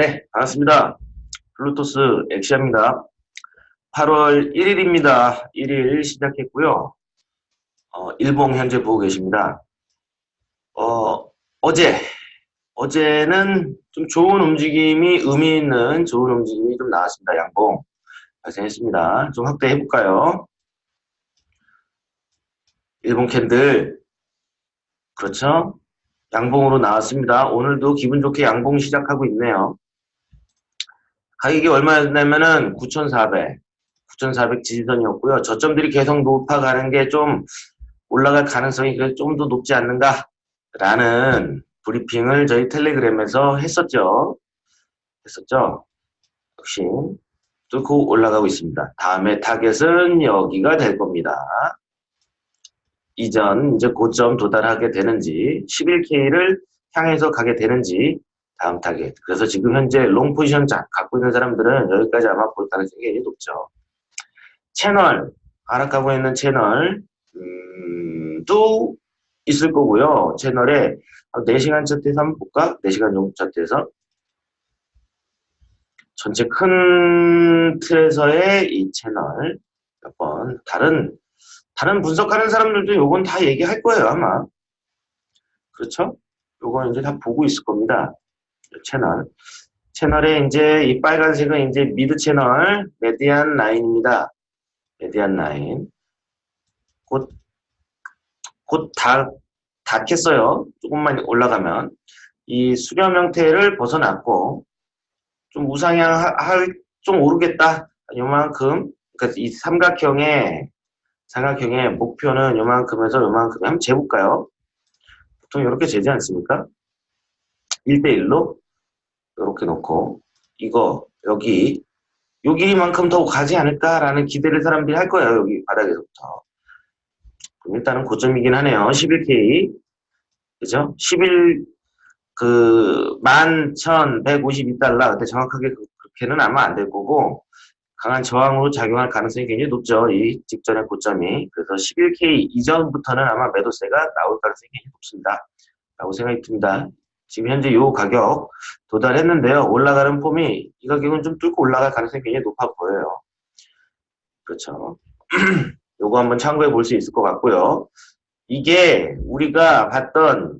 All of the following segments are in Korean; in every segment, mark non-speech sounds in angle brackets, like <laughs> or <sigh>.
네, 반갑습니다. 블루투스 엑시아입니다. 8월 1일입니다. 1일 시작했고요. 어, 일봉 현재 보고 계십니다. 어, 어제, 어제는 좀 좋은 움직임이, 의미 있는 좋은 움직임이 좀 나왔습니다. 양봉. 발생했습니다. 좀 확대해 볼까요? 일본 캔들. 그렇죠? 양봉으로 나왔습니다. 오늘도 기분 좋게 양봉 시작하고 있네요. 가격이 얼마였냐면은 9,400, 9,400 지지선이었고요. 저점들이 계속 높아 가는 게 좀 올라갈 가능성이 좀 더 높지 않는가? 라는 브리핑을 저희 텔레그램에서 했었죠. 했었죠. 역시 뚫고 올라가고 있습니다. 다음에 타겟은 여기가 될 겁니다. 이전 이제 고점 도달하게 되는지 11K를 향해서 가게 되는지 다음 타겟. 그래서 지금 현재 long position 갖고 있는 사람들은 여기까지 아마 볼 가능성이 굉장히 높죠. 채널, 하락하고 있는 채널 음, 도 있을 거고요. 채널에 4시간 차트에서 한번 볼까? 4시간 정도 차트에서 전체 큰 틀에서의 이 채널 몇 번 다른 다른 분석하는 사람들도 요건 다 얘기할 거예요, 아마. 그렇죠? 요건 이제 다 보고 있을 겁니다. 채널. 채널에 이제 이 빨간색은 이제 미드 채널 메디안 라인입니다. 메디안 라인. 곧, 곧 다, 닿겠어요. 조금만 올라가면. 이 수렴 형태를 벗어났고, 좀 우상향 할, 좀 오르겠다. 요만큼. 그러니까 이 삼각형의 삼각형의 목표는 요만큼에서 요만큼 한번 재볼까요? 보통 이렇게 재지 않습니까? 1대1로 이렇게 놓고 이거 여기 요 길이만큼 더 가지 않을까라는 기대를 사람들이 할 거예요. 여기 바닥에서부터. 그럼 일단은 고점이긴 하네요. 11K 그죠? 11 그 11,152달러 그때 정확하게 그렇게는 아마 안 될 거고 강한 저항으로 작용할 가능성이 굉장히 높죠. 이 직전의 고점이. 그래서 11K 이전부터는 아마 매도세가 나올 가능성이 굉장히 높습니다. 라고 생각이 듭니다. 지금 현재 이 가격 도달했는데요. 올라가는 폼이 이 가격은 좀 뚫고 올라갈 가능성이 굉장히 높아 보여요. 그렇죠. <clears throat> 요거 한번 참고해 볼 수 있을 것 같고요. 이게 우리가 봤던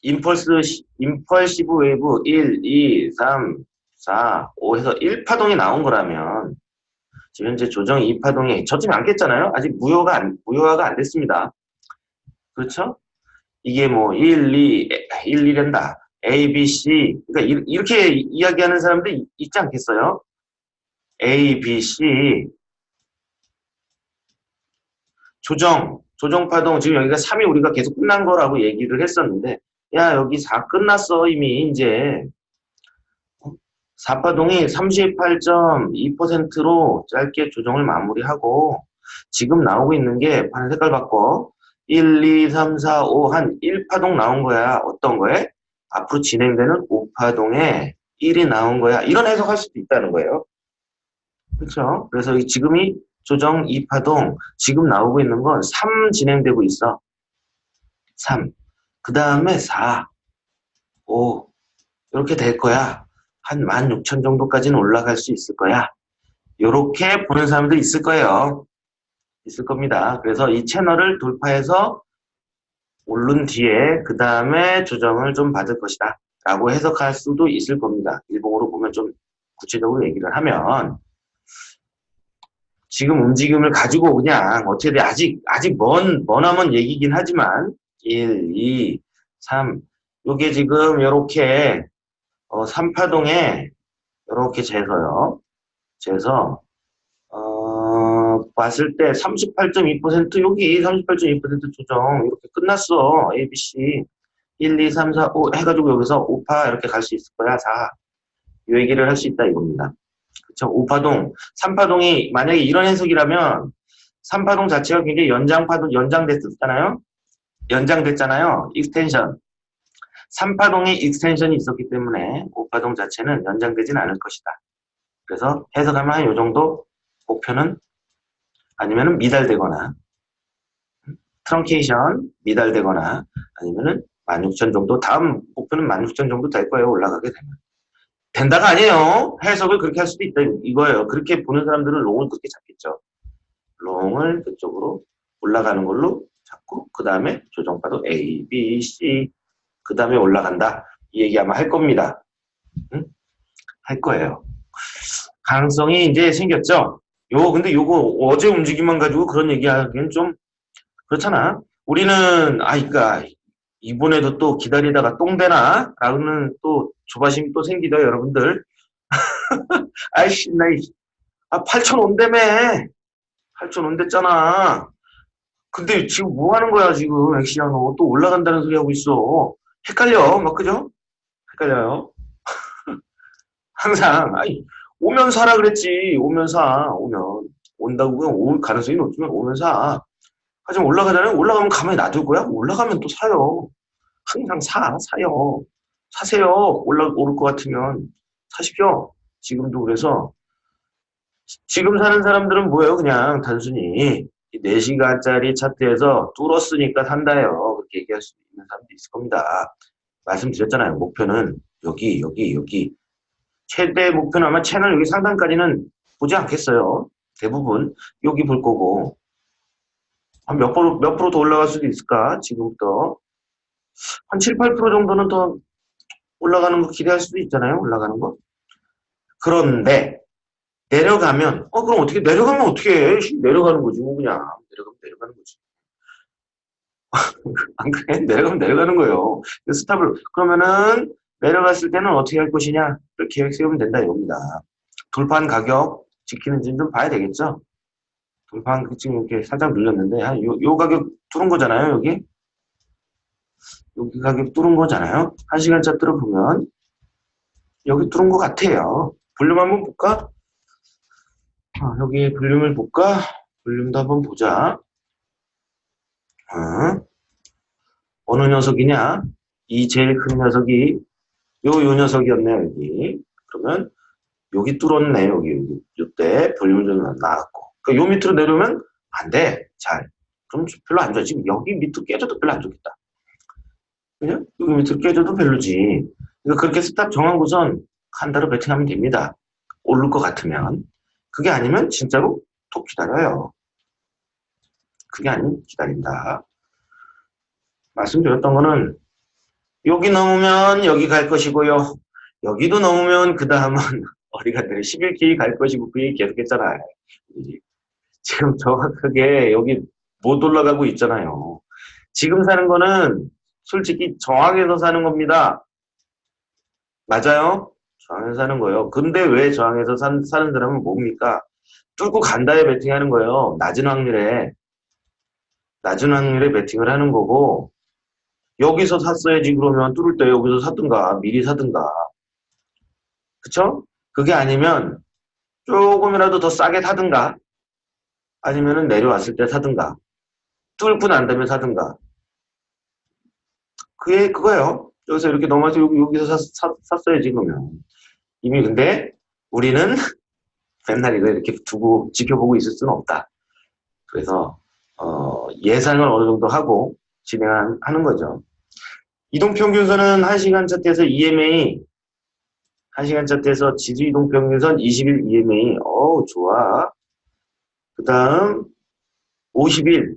impulse, impulsive wave 1, 2, 3, 4, 5 해서 1파동이 나온 거라면 지금 현재 조정 2파동이 저점을 안 깼잖아요. 아직 무효가 안, 무효화가 안 됐습니다. 그렇죠? 이게 뭐 1, 2, 1, 2란다. A, B, C. 그러니까 이렇게 이야기하는 사람들 있지 않겠어요? A, B, C. 조정, 조정파동. 지금 여기가 3이 우리가 계속 끝난 거라고 얘기를 했었는데, 야, 여기 4 끝났어, 이미, 이제. 4파동이 38.2%로 짧게 조정을 마무리하고 지금 나오고 있는 게 파란 색깔 바꿔 1, 2, 3, 4, 5 한 1파동 나온 거야. 어떤 거에? 앞으로 진행되는 5파동에 1이 나온 거야. 이런 해석할 수도 있다는 거예요. 그렇죠? 그래서 지금이 조정 2파동 지금 나오고 있는 건 3 진행되고 있어. 3. 그 다음에 4, 5 이렇게 될 거야. 한 16,000 정도까지는 올라갈 수 있을 거야. 이렇게 보는 사람도 있을 거예요. 있을 겁니다. 그래서 이 채널을 돌파해서 오른 뒤에 그 다음에 조정을 좀 받을 것이다. 라고 해석할 수도 있을 겁니다. 일봉으로 보면 좀 구체적으로 얘기를 하면 지금 움직임을 가지고 그냥 어떻게 아직 아직 먼 머나먼 얘기긴 하지만 1, 2, 3 요게 지금 이렇게 어, 3파동에 이렇게 재서요. 재서 어, 봤을 때 38.2% 여기 38.2% 조정 이렇게 끝났어. ABC 1, 2, 3, 4, 5 해가지고 여기서 5파 이렇게 갈 수 있을 거야. 4. 이 얘기를 할 수 있다 이겁니다. 그쵸? 5파동, 3파동이 만약에 이런 해석이라면 3파동 자체가 굉장히 연장파동, 연장됐었잖아요? 연장됐잖아요. extension. 3파동의 extension이 있었기 때문에 5파동 자체는 연장되진 않을 것이다. 그래서 해석하면 이 정도 목표는 아니면은 미달되거나 트렁케이션 미달되거나 아니면은 16,000 정도 다음 목표는 16,000 정도 될 거예요. 올라가게 되면. 된다가 아니에요. 해석을 그렇게 할 수도 있다 이거예요. 그렇게 보는 사람들은 롱을 그렇게 잡겠죠. 롱을 그쪽으로 올라가는 걸로 잡고 그 다음에 조정파도 A, B, C 그 다음에 올라간다. 이 얘기 아마 할 겁니다. 응? 할 거예요. 가능성이 이제 생겼죠. 요 근데 요거 어제 움직임만 가지고 그런 얘기하기엔 좀 그렇잖아. 우리는 아이까 이번에도 또 기다리다가 똥되나? 라는 또 조바심이 또 생기다 여러분들. <laughs> 아이씨 나이 아 8천 온대매 8천 온댔잖아. 근데 지금 뭐 하는 거야 지금 엑시야 너 또 올라간다는 소리 하고 있어. 헷갈려 막 그죠? 헷갈려요. <laughs> 항상 아니 오면 사라 그랬지. 오면 사. 오면. 온다고 그냥 올 가능성이 높지만 오면 사. 하지만 올라가잖아요. 올라가면 가만히 놔둘 거야? 올라가면 또 사요. 항상 사. 사요. 사세요. 올라 오를 것 같으면. 사십시오. 지금도 그래서. 지금 사는 사람들은 뭐예요? 그냥 단순히 4시간짜리 차트에서 뚫었으니까 산다요. 그렇게 얘기할 수 있는 사람도 있을 겁니다. 말씀드렸잖아요. 목표는 여기 여기 여기 최대 목표는 아마 채널 여기 상단까지는 보지 않겠어요. 대부분 여기 볼 거고 한 몇 프로 몇 프로 더 올라갈 수도 있을까 지금부터 한 7, 8% 정도는 더 올라가는 거 기대할 수도 있잖아요. 올라가는 거. 그런데 내려가면 어 그럼 어떻게 내려가면 어떻게 해? 내려가는 거지 뭐 그냥 내려가면 내려가는 거지. <laughs> 안 그래? 내려가면 내려가는 거예요. 스탑을 그러면은 내려갔을 때는 어떻게 할 것이냐를 계획 세우면 된다 이겁니다. 돌판 가격 지키는지는 좀 봐야 되겠죠. 돌판 지금 이렇게 살짝 눌렸는데 한 요, 요 가격 뚫은 거잖아요 여기 여기 가격 뚫은 거잖아요. 한 시간 차트로 보면 여기 뚫은 것 같아요. 볼륨 한번 볼까? 아, 여기 볼륨을 볼까? 볼륨도 한번 보자. 어? 어느 녀석이냐? 이 제일 큰 녀석이 요, 요 녀석이었네요, 여기. 그러면, 여기 뚫었네, 여기, 여기. 요때 볼륨 좀 나왔고. 그요 밑으로 내려오면 안 돼. 잘. 그럼 별로 안 좋아. 지금 여기 밑으로 깨져도 별로 안 좋겠다. 그냥 여기 밑으로 깨져도 별로지. 그러니까 그렇게 stop 정하고선 한 달을 베팅하면 됩니다. 오를 것 같으면. 그게 아니면 진짜로 더 기다려요. 그게 아니면 기다린다. 말씀드렸던 거는 여기 넘으면 여기 갈 것이고요. 여기도 넘으면 그 다음은 <laughs> 어디가들 11K 갈 것이고 그 얘기 계속 했잖아요. 지금 정확하게 여기 못 올라가고 있잖아요. 지금 사는 거는 솔직히 저항에서 사는 겁니다. 맞아요? 저항에서 사는 거예요. 근데 왜 저항에서 산, 사는 사람은 뭡니까? 뚫고 간다에 베팅하는 거예요. 낮은 확률에. 낮은 확률에 베팅을 하는 거고 여기서 샀어야지 그러면 뚫을 때 여기서 사든가 미리 사든가. 그쵸? 그게 아니면 조금이라도 더 싸게 사든가 아니면은 내려왔을 때 사든가 뚫고 난 다음에 사든가. 그게 그거예요. 여기서 이렇게 넘어서 여기, 여기서 사, 사, 샀어야지 그러면. 이미 근데 우리는 <laughs> 맨날 이거 이렇게 두고 지켜보고 있을 수는 없다. 그래서 어, 예상을 어느 정도 하고 진행하는 거죠. 이동평균선은 1시간 차트에서 EMA 1시간 차트에서 지수 이동평균선 20일 EMA 어우 좋아. 그 다음 50일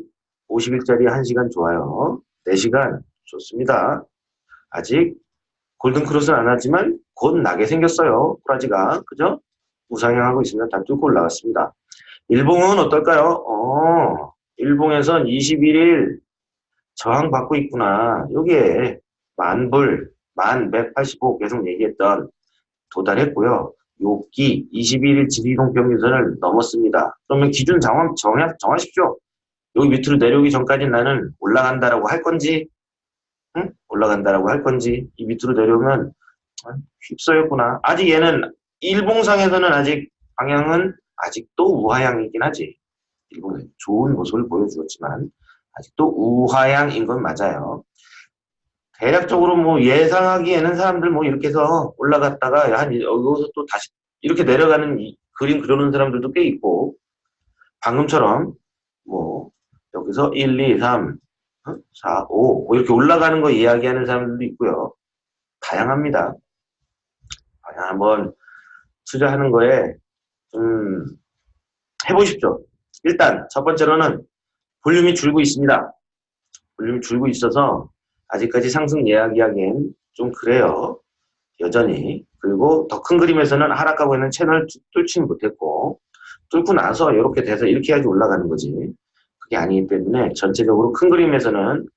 50일짜리 1시간 좋아요. 4시간 좋습니다. 아직 골든크로스는 안 하지만 곧 나게 생겼어요. 꾸라지가 그죠? 우상향하고 있습니다. 다 뚫고 올라갔습니다. 일봉은 어떨까요? 어, 일봉에선 21일 저항받고 있구나. 요게 만불, 만 185 계속 얘기했던 도달했고요. 요기 21일 지리동 평균선을 넘었습니다. 그러면 기준 정하, 정하, 정하십시오. 여기 밑으로 내려오기 전까지 나는 올라간다라고 할 건지, 응? 올라간다라고 할 건지, 이 밑으로 내려오면 아, 휩써였구나. 아직 얘는 일봉상에서는 아직 방향은 아직도 우하향이긴 하지. 일본에 좋은 모습을 보여주었지만 아직도 우하향인 건 맞아요. 대략적으로 뭐 예상하기에는 사람들 뭐 이렇게 해서 올라갔다가 한 여기서 또 다시 이렇게 내려가는 그림 그려놓은 사람들도 꽤 있고 방금처럼 뭐 여기서 1, 2, 3, 4, 5 이렇게 올라가는 거 이야기하는 사람들도 있고요. 다양합니다. 한번 투자하는 거에 좀 해보십시오. 일단 첫 번째로는 볼륨이 줄고 있습니다. 볼륨이 줄고 있어서 아직까지 상승 이야기하기엔 좀 그래요. 여전히. 그리고 더 큰 그림에서는 하락하고 있는 채널 뚫지는 못했고 뚫고 나서 이렇게 돼서 이렇게 해야지 올라가는 거지. 그게 아니기 때문에 전체적으로 큰 그림에서는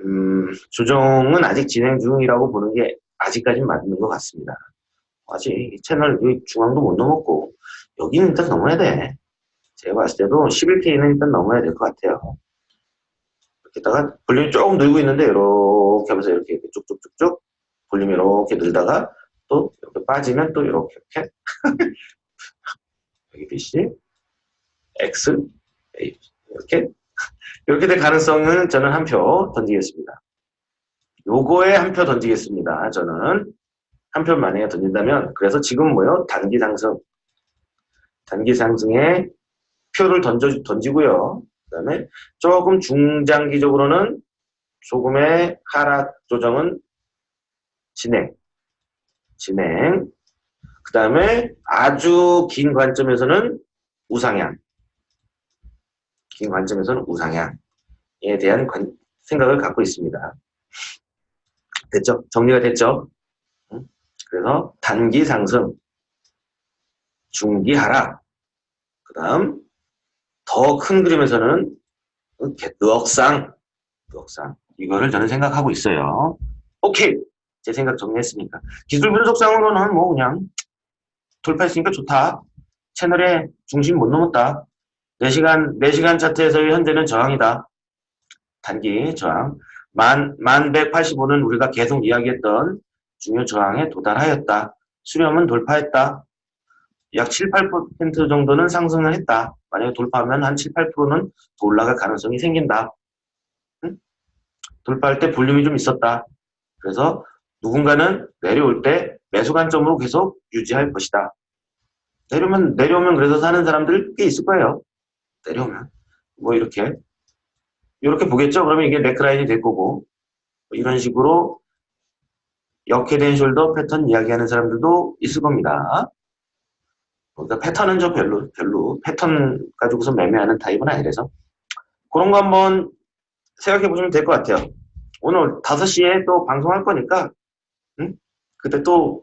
음, 조정은 아직 진행 중이라고 보는 게 아직까지는 맞는 것 같습니다. 아직 이 채널 중앙도 못 넘었고 여기는 일단 넘어야 돼. 제가 봤을 때도 11K는 일단 넘어야 될 것 같아요. 이렇게다가 볼륨이 조금 늘고 있는데 이렇게 하면서 이렇게, 쭉쭉쭉쭉 볼륨이 이렇게 늘다가 또 이렇게 빠지면 또 이렇게 이렇게 <laughs> 여기 BC X A 이렇게 이렇게 될 가능성은 저는 한 표 던지겠습니다. 요거에 한 표 던지겠습니다. 저는 한 표 만약에 던진다면 그래서 지금 뭐요? 단기 상승 단기 상승에 표를 던져, 던지고요. 그 다음에 조금 중장기적으로는 조금의 하락 조정은 진행. 진행. 그 다음에 아주 긴 관점에서는 우상향. 긴 관점에서는 우상향에 대한 관, 생각을 갖고 있습니다. 됐죠? 정리가 됐죠? 그래서 단기 상승, 중기 하락, 그 다음 더 큰 그림에서는 늑상, 늑상 이거를 저는 생각하고 있어요. 오케이! 제 생각 정리했으니까. 기술 분석상으로는 뭐 그냥 돌파했으니까 좋다. 채널의 중심 못 넘었다. 4시간, 4시간 차트에서의 현재는 저항이다. 단기 저항. 만, 만 185는 우리가 계속 이야기했던 중요 저항에 도달하였다. 수렴은 돌파했다. 약 7, 8% 정도는 상승을 했다. 만약에 돌파하면 한 7, 8%는 더 올라갈 가능성이 생긴다. 응? 돌파할 때 볼륨이 좀 있었다. 그래서 누군가는 내려올 때 매수 관점으로 계속 유지할 것이다. 내려오면, 내려오면 그래서 사는 사람들 꽤 있을 거예요. 내려오면. 뭐 이렇게. 이렇게 보겠죠? 그러면 이게 네크라인이 될 거고. 뭐 이런 식으로 역해된 숄더 패턴 이야기하는 사람들도 있을 겁니다. 그러니까 패턴은 좀 별로, 별로, 패턴 가지고서 매매하는 타입은 아니라서. 그런 거 한번 생각해 보시면 될 것 같아요. 오늘 5시에 또 방송할 거니까, 응? 그때 또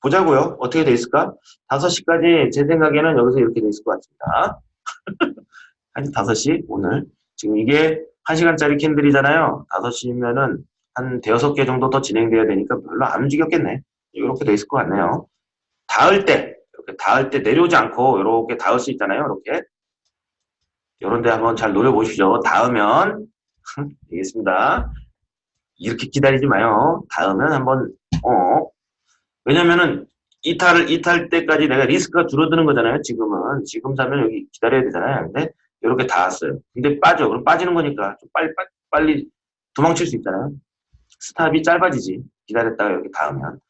보자고요. 어떻게 돼 있을까? 5시까지 제 생각에는 여기서 이렇게 돼 있을 것 같습니다. <laughs> 한 5시 오늘. 지금 이게 1시간짜리 candle이잖아요. 5시면은 한 대여섯 개 정도 더 진행돼야 되니까 별로 안 움직였겠네. 이렇게 돼 있을 것 같네요. 닿을 때, 닿을 때 내려오지 않고 이렇게 닿을 수 있잖아요. 이렇게. 이런 데 한번 잘 노려보시죠. 닿으면, 되겠습니다. 이렇게 기다리지 마요. 닿으면 한번, 어. 왜냐면은 이탈을, 이탈 때까지 내가 리스크가 줄어드는 거잖아요. 지금은. 지금 사면 여기 기다려야 되잖아요. 근데 이렇게 닿았어요. 근데 빠져. 그럼 빠지는 거니까 좀 빨리, 빨리, 빨리 도망칠 수 있잖아요. 스탑이 짧아지지. 기다렸다가 이렇게 닿으면.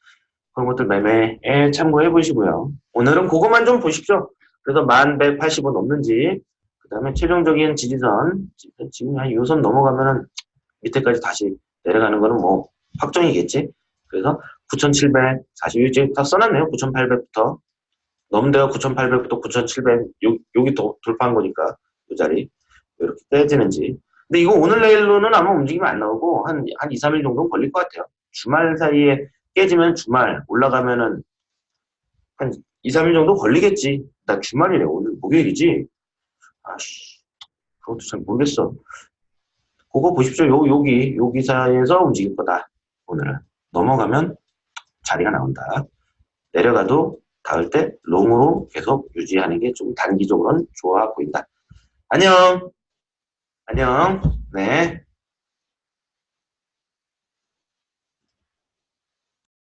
그런 것들 매매에 참고해 보시고요. 오늘은 그것만 좀 보십시오. 그래서 1180원 넘는지, 그 다음에 최종적인 지지선, 지금 한 요선 넘어가면은 밑에까지 다시 내려가는 거는 뭐 확정이겠지. 그래서 9700, 사실 이제 다 써놨네요. 9800부터. 넘대가 9800부터 9700, 요, 여기 도, 돌파한 거니까, 이 자리. 이렇게 떼지는지. 근데 이거 오늘 내일로는 아마 움직이면 안 나오고 한, 한 2, 3일 정도는 걸릴 것 같아요. 주말 사이에 깨지면 주말, 올라가면은 한 2, 3일 정도 걸리겠지. 나 주말이래. 오늘 목요일이지. 아씨, 그것도 잘 모르겠어. 그거 보십시오. 요, 여기, 요 기사에서 움직일 거다. 오늘은. 넘어가면 자리가 나온다. 내려가도 닿을 때 롱으로 계속 유지하는 게 좀 단기적으로는 좋아 보인다. 안녕! 안녕. 네.